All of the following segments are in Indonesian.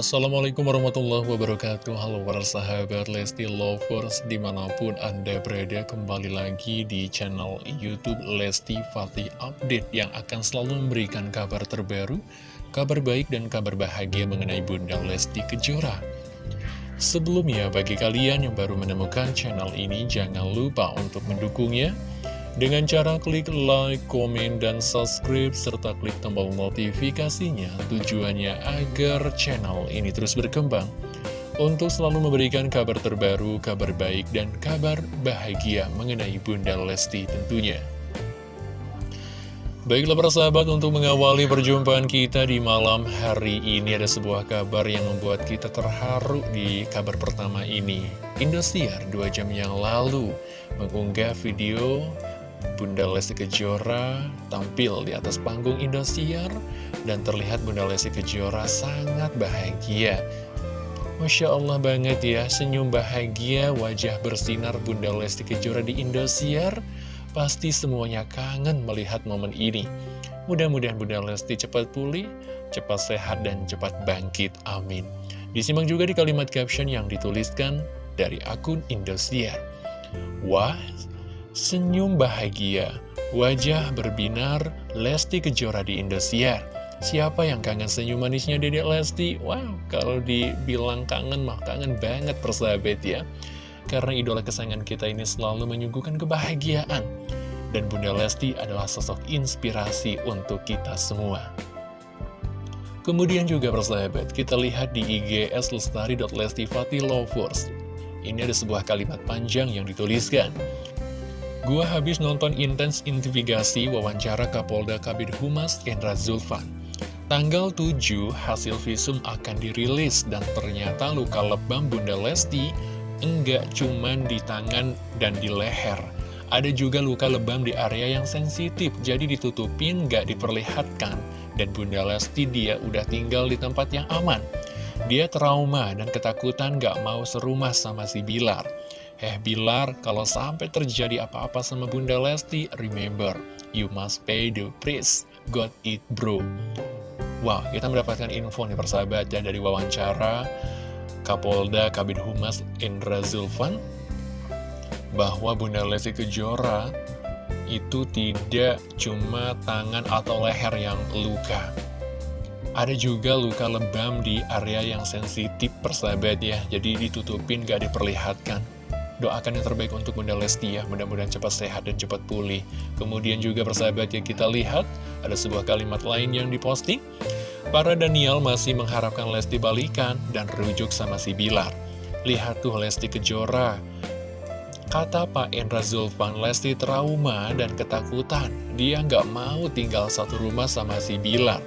Assalamualaikum warahmatullahi wabarakatuh. Halo para sahabat Lesti Lovers Di mana pun anda berada kembali lagi di channel Youtube Lesti Fatih Update Yang akan selalu memberikan kabar terbaru Kabar baik dan kabar bahagia mengenai Bunda Lesti Kejora. Sebelumnya bagi kalian yang baru menemukan channel ini Jangan lupa untuk mendukungnya dengan cara klik like, komen, dan subscribe, serta klik tombol notifikasinya, tujuannya agar channel ini terus berkembang. Untuk selalu memberikan kabar terbaru, kabar baik, dan kabar bahagia mengenai Bunda Lesti tentunya. Baiklah para sahabat, untuk mengawali perjumpaan kita di malam hari ini ada sebuah kabar yang membuat kita terharu di kabar pertama ini. Indosiar dua jam yang lalu mengunggah video Bunda Lesti Kejora tampil di atas panggung Indosiar dan terlihat Bunda Lesti Kejora sangat bahagia. Masya Allah banget ya, senyum bahagia, wajah bersinar Bunda Lesti Kejora di Indosiar. Pasti semuanya kangen melihat momen ini. Mudah-mudahan Bunda Lesti cepat pulih, cepat sehat, dan cepat bangkit. Amin. Disimak juga di kalimat caption yang dituliskan dari akun Indosiar. Wah, Senyum bahagia, wajah berbinar Lesti Kejora di Indosiar. Siapa yang kangen senyum manisnya Dedek Lesti? Wow, kalau dibilang kangen mah kangen banget persahabat ya. Karena idola kesayangan kita ini selalu menyuguhkan kebahagiaan. Dan Bunda Lesti adalah sosok inspirasi untuk kita semua. Kemudian juga persahabat, kita lihat di IGS Lovers. Ini ada sebuah kalimat panjang yang dituliskan. Gua habis nonton intens investigasi wawancara Kapolda Kabid Humas Kendra Zulfan. Tanggal 7 hasil visum akan dirilis dan ternyata luka lebam Bunda Lesti enggak cuman di tangan dan di leher. Ada juga luka lebam di area yang sensitif, jadi ditutupin nggak diperlihatkan. Dan Bunda Lesti dia udah tinggal di tempat yang aman. Dia trauma dan ketakutan gak mau serumah sama si Bilar. Eh Bilar, kalau sampai terjadi apa-apa sama Bunda Lesti, remember, you must pay the price. Got it bro. Wow, kita mendapatkan info nih persahabat ya dari wawancara Kapolda Kabid Humas Indra Zulfan bahwa Bunda Lesti Kejora itu tidak cuma tangan atau leher yang luka. Ada juga luka lebam di area yang sensitif persahabat ya, jadi ditutupin gak diperlihatkan. Doakan yang terbaik untuk Bunda Lesti ya, mudah-mudahan cepat sehat dan cepat pulih. Kemudian juga persahabat yang kita lihat, ada sebuah kalimat lain yang diposting. Para Daniel masih mengharapkan Lesti balikan dan rujuk sama si Bilar. Lihat tuh Lesti Kejora. Kata Pak Endra Zulfan, Lesti trauma dan ketakutan. Dia nggak mau tinggal satu rumah sama si Bilar.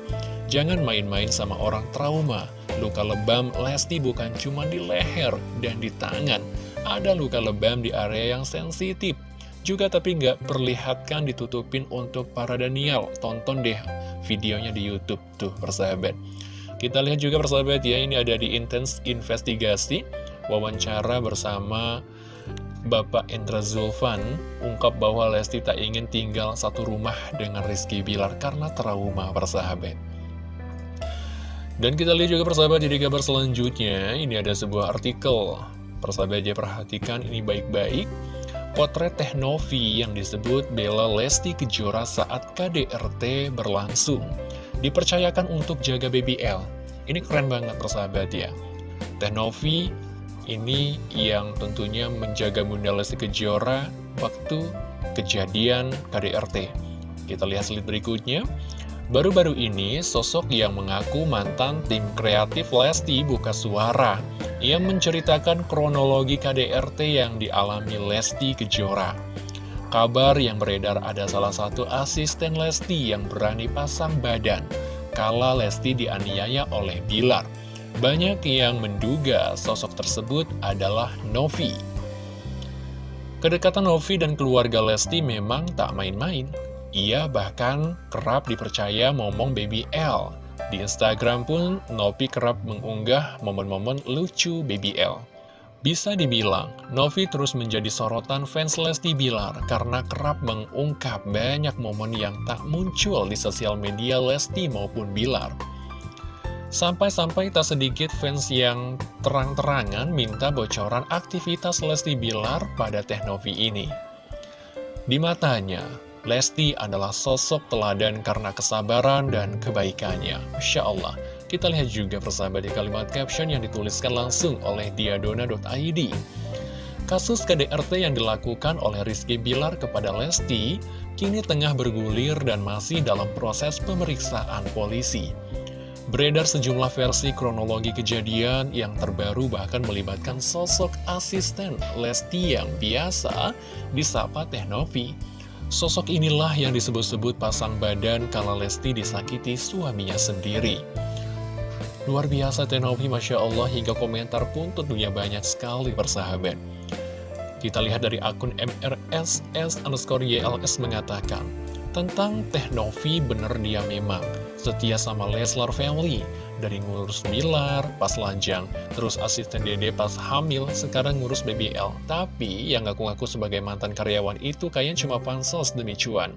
Jangan main-main sama orang trauma. Luka lebam Lesti bukan cuma di leher dan di tangan ada luka lebam di area yang sensitif. Juga tapi nggak perlihatkan ditutupin untuk para Daniel. Tonton deh videonya di Youtube tuh persahabat. Kita lihat juga persahabat ya, ini ada di Intense Investigasi. Wawancara bersama Bapak Endra Zulfan ungkap bahwa Lesti tak ingin tinggal satu rumah dengan Rizky Bilar karena trauma persahabat. Dan kita lihat juga persahabat jadi kabar selanjutnya, ini ada sebuah artikel Persahabat aja perhatikan ini baik-baik. Potret Teh Novi yang disebut Bella Lesti Kejora saat KDRT berlangsung. Dipercayakan untuk jaga BBL. Ini keren banget persahabat ya. Teh Novi ini yang tentunya menjaga Bunda Lesti Kejora waktu kejadian KDRT. Kita lihat slide berikutnya. Baru-baru ini, sosok yang mengaku mantan tim kreatif Lesti buka suara ia menceritakan kronologi KDRT yang dialami Lesti Kejora. Kabar yang beredar ada salah satu asisten Lesti yang berani pasang badan kala Lesti dianiaya oleh Bilar. Banyak yang menduga sosok tersebut adalah Novi. Kedekatan Novi dan keluarga Lesti memang tak main-main. Ia bahkan kerap dipercaya momong baby L di Instagram pun, Novi kerap mengunggah momen-momen lucu BBL. Bisa dibilang, Novi terus menjadi sorotan fans Lesti Bilar karena kerap mengungkap banyak momen yang tak muncul di sosial media Lesti maupun Bilar. Sampai-sampai tak sedikit fans yang terang-terangan minta bocoran aktivitas Lesti Bilar pada Teh Novi ini. Di matanya, Lesti adalah sosok teladan karena kesabaran dan kebaikannya. Masya Allah, kita lihat juga persahabat di kalimat caption yang dituliskan langsung oleh diadona.id. Kasus KDRT yang dilakukan oleh Rizky Bilar kepada Lesti kini tengah bergulir dan masih dalam proses pemeriksaan polisi. Beredar sejumlah versi kronologi kejadian yang terbaru bahkan melibatkan sosok asisten Lesti yang biasa disapa Teh Novi. Sosok inilah yang disebut-sebut pasang badan kala Lesti disakiti suaminya sendiri. Luar biasa Teh Novi, Masya Allah, hingga komentar pun tentunya banyak sekali persahabat. Kita lihat dari akun MRSS underscore YLS mengatakan, tentang Teh Novi bener dia memang setia sama Leslar Family dari ngurus Bilar pas lajang, terus asisten dede pas hamil, sekarang ngurus BBL. Tapi yang ngaku-ngaku sebagai mantan karyawan itu kayaknya cuma pansos demi cuan.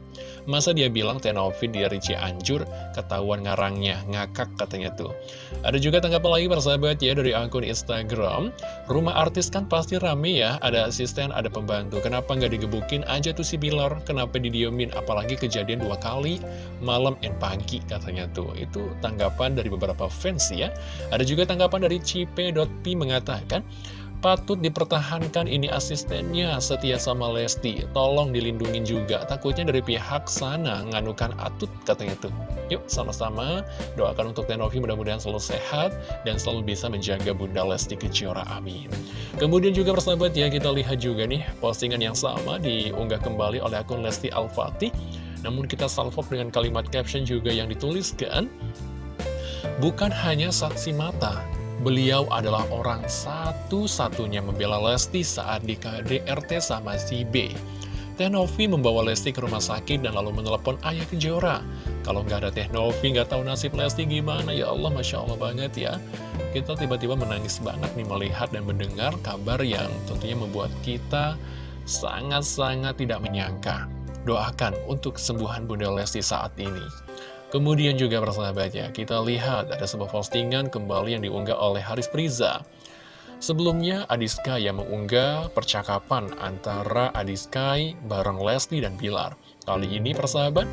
Masa dia bilang Tenovi dari Cianjur, ketahuan ngarangnya, ngakak katanya tuh. Ada juga tanggapan lagi persahabat ya dari akun Instagram, rumah artis kan pasti rame ya, ada asisten, ada pembantu. Kenapa nggak digebukin aja tuh si Bilar? Kenapa didiemin? Apalagi kejadian dua kali, malam and pagi katanya tuh. Itu tanggapan dari beberapa fans ya. Ada juga tanggapan dari Cipe.p mengatakan, Patut dipertahankan ini asistennya setia sama Lesti. Tolong dilindungin juga. Takutnya dari pihak sana nganukan atut katanya tuh. Yuk sama-sama. Doakan untuk Tenovi mudah-mudahan selalu sehat Dan selalu bisa menjaga Bunda Lesti Kejora amin. Kemudian juga persahabat ya kita lihat juga nih Postingan yang sama diunggah kembali oleh akun Lesti Al-Fatih Namun kita salvok dengan kalimat caption juga yang dituliskan Bukan hanya saksi mata, beliau adalah orang satu-satunya membela Lesti saat di KDRT sama si B. Teh Novi membawa Lesti ke rumah sakit dan lalu menelepon ayah Kejora. Kalau nggak ada Teh Novi, nggak tahu nasib Lesti gimana, ya Allah, Masya Allah banget ya. Kita tiba-tiba menangis banget nih melihat dan mendengar kabar yang tentunya membuat kita sangat-sangat tidak menyangka. Doakan untuk kesembuhan Bunda Lesti saat ini. Kemudian juga persahabat ya, kita lihat ada sebuah postingan kembali yang diunggah oleh Haris Priza. Sebelumnya, Adiska yang mengunggah percakapan antara Adiskai bareng Leslie dan Bilar. Kali ini persahabat,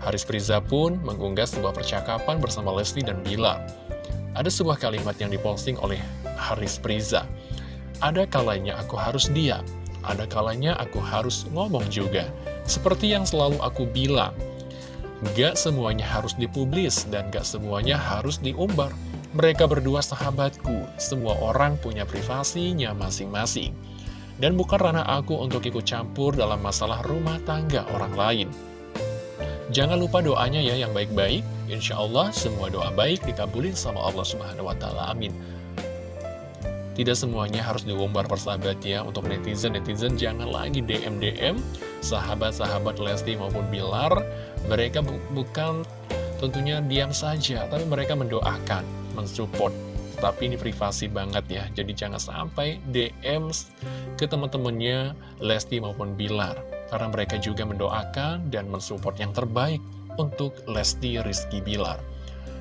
Haris Priza pun mengunggah sebuah percakapan bersama Leslie dan Bilar. Ada sebuah kalimat yang diposting oleh Haris Priza. Ada kalanya aku harus diam, ada kalanya aku harus ngomong juga. Seperti yang selalu aku bilang, Gak semuanya harus dipublis dan gak semuanya harus diumbar. Mereka berdua sahabatku, semua orang punya privasinya masing-masing. Dan bukan ranah aku untuk ikut campur dalam masalah rumah tangga orang lain. Jangan lupa doanya ya yang baik-baik. Insya Allah semua doa baik dikabulin sama Allah Subhanahu Wa Taala. Amin. Tidak semuanya harus diumbar persahabat ya Untuk netizen-netizen jangan lagi DM-DM Sahabat-sahabat Lesti maupun Bilar Mereka bu bukan tentunya diam saja Tapi mereka mendoakan, mensupport. Tapi ini privasi banget ya. Jadi jangan sampai DM ke teman-temannya Lesti maupun Bilar. Karena mereka juga mendoakan dan mensupport yang terbaik Untuk Lesti Rizky Bilar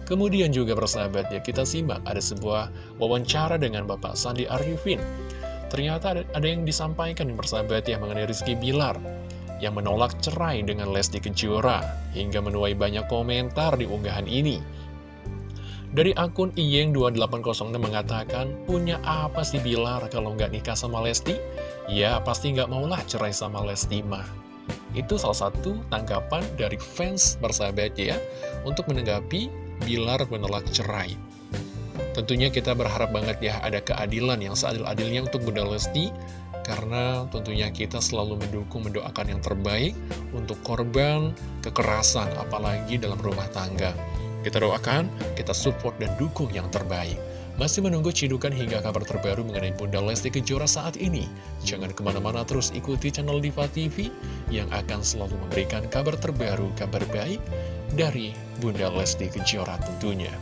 Kemudian juga bersahabat ya, kita simak ada sebuah wawancara dengan Bapak Sandi Arifin. Ternyata ada, ada yang disampaikan yang bersahabat ya mengenai Rizky Bilar yang menolak cerai dengan Lesti Kejora hingga menuai banyak komentar di unggahan ini. Dari akun Iyeng2806 mengatakan, punya apa sih Bilar kalau nggak nikah sama Lesti? Ya pasti nggak maulah cerai sama Lesti mah. Itu salah satu tanggapan dari fans bersahabat ya untuk menanggapi Bilar menolak cerai. Tentunya kita berharap banget ya ada keadilan yang seadil-adilnya untuk Bunda Lesti karena tentunya kita selalu mendukung, mendoakan yang terbaik untuk korban kekerasan, apalagi dalam rumah tangga. Kita doakan, kita support dan dukung yang terbaik. Masih menunggu cidukan hingga kabar terbaru mengenai Bunda Lesti Kejora saat ini? Jangan ke mana-mana terus ikuti channel Diva TV yang akan selalu memberikan kabar terbaru, kabar baik dari Bunda Lesti Kejora tentunya.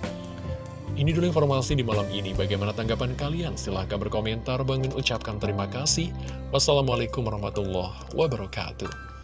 Ini dulu informasi di malam ini. Bagaimana tanggapan kalian? Silahkan berkomentar. Bangin ucapkan terima kasih. Wassalamualaikum warahmatullahi wabarakatuh.